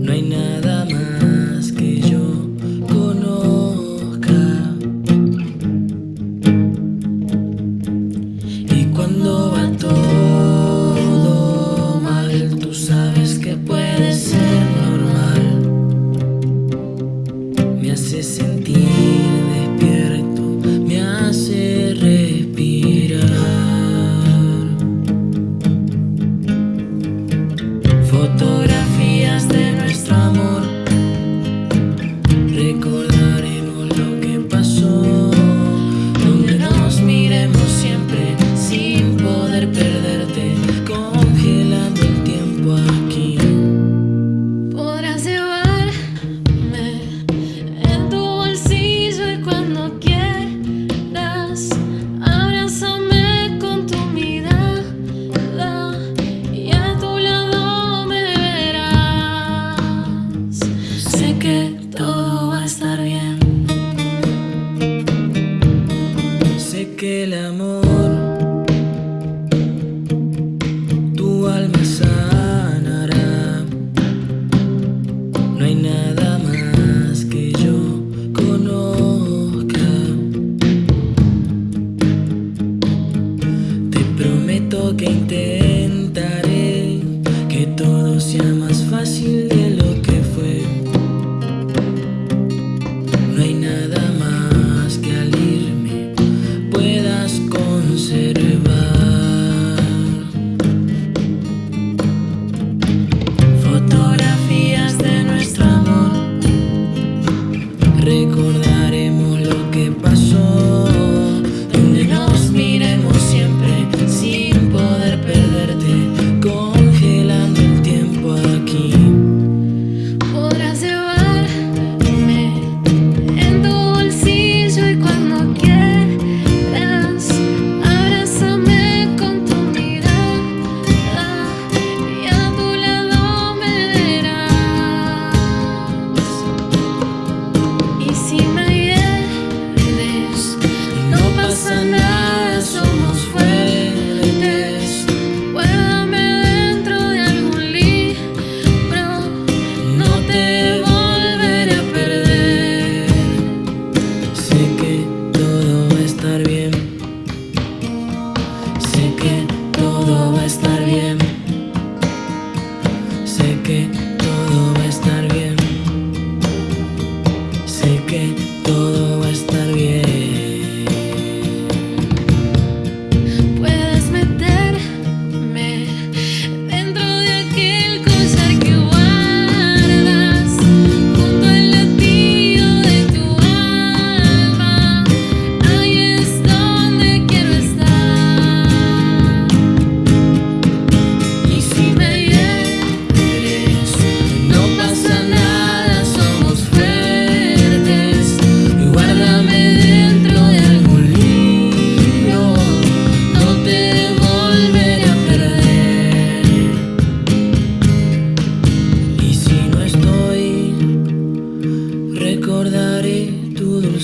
No hay nada más que yo conozca. Y cuando va todo mal, tú sabes que puede ser. que el amor tu alma sanará. No hay nada.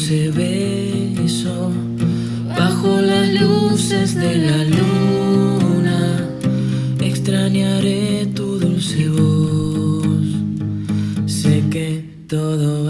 Dulce beso bajo las luces de la luna. Extrañaré tu dulce voz. Sé que todo